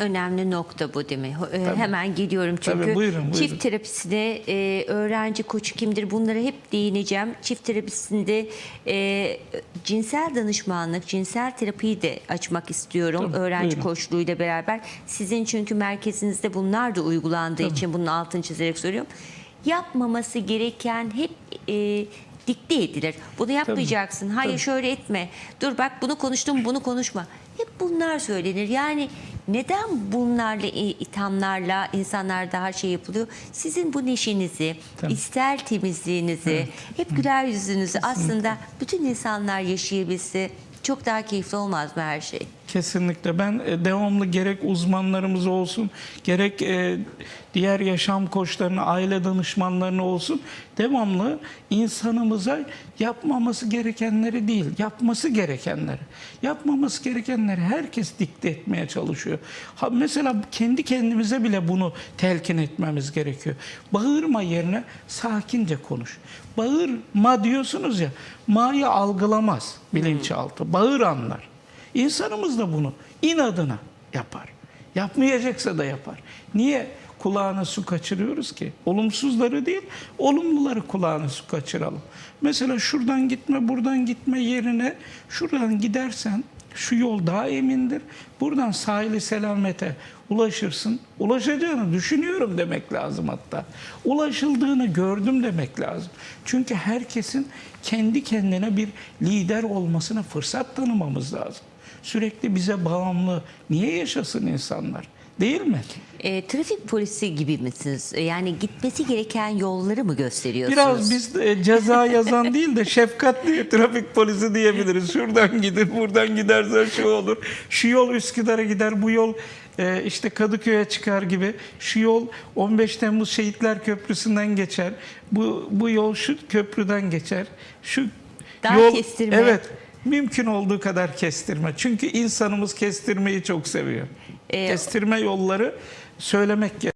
önemli nokta bu değil mi? Ee, Hemen geliyorum çünkü Tabii, buyurun, buyurun. çift terapisine e, öğrenci koçu kimdir bunlara hep değineceğim. Çift terapisinde e, cinsel danışmanlık, cinsel terapiyi de açmak istiyorum Tabii, öğrenci buyurun. koçluğuyla beraber. Sizin çünkü merkezinizde bunlar da uygulandığı için bunun altını çizerek söylüyorum. Yapmaması gereken hep e, dikte edilir. Bunu yapmayacaksın. Hayır şöyle etme. Dur bak bunu konuştum bunu konuşma. Hep bunlar söylenir. Yani neden bunlarla ithamlarla insanlar daha şey yapılıyor? Sizin bu neşenizi, Tabii. ister temizliğinizi, hep güler yüzünüzü aslında bütün insanlar yaşayabilse çok daha keyifli olmaz mı her şey? Kesinlikle ben e, devamlı gerek uzmanlarımız olsun gerek e, diğer yaşam koçlarına aile danışmanlarına olsun devamlı insanımıza yapmaması gerekenleri değil yapması gerekenleri yapmaması gerekenleri herkes dikte etmeye çalışıyor. Ha, mesela kendi kendimize bile bunu telkin etmemiz gerekiyor. Bağırma yerine sakince konuş. Bağırma diyorsunuz ya ma'yı algılamaz bilinçaltı bağır anlar. İnsanımız da bunu inadına yapar. Yapmayacaksa da yapar. Niye kulağına su kaçırıyoruz ki? Olumsuzları değil, olumluları kulağına su kaçıralım. Mesela şuradan gitme, buradan gitme yerine şuradan gidersen şu yol daha emindir. Buradan sahili selamete ulaşırsın. Ulaşacağını düşünüyorum demek lazım hatta. Ulaşıldığını gördüm demek lazım. Çünkü herkesin kendi kendine bir lider olmasına fırsat tanımamız lazım. Sürekli bize bağımlı niye yaşasın insanlar? Değil mi? E, trafik polisi gibi misiniz? E, Yani gitmesi gereken yolları mı gösteriyorsunuz? Biraz biz e, ceza yazan değil de şefkatli trafik polisi diyebiliriz. Şuradan gidin, buradan gidersen şu olur. Şu yol Üsküdar'a gider, bu yol e, işte Kadıköy'e çıkar gibi. Şu yol 15 Temmuz Şehitler Köprüsü'nden geçer. Bu bu yol şu köprüden geçer. Şu Daha yol kestirme. Evet. Mümkün olduğu kadar kestirme. Çünkü insanımız kestirmeyi çok seviyor. Ee, kestirme yolları söylemek gerekiyor.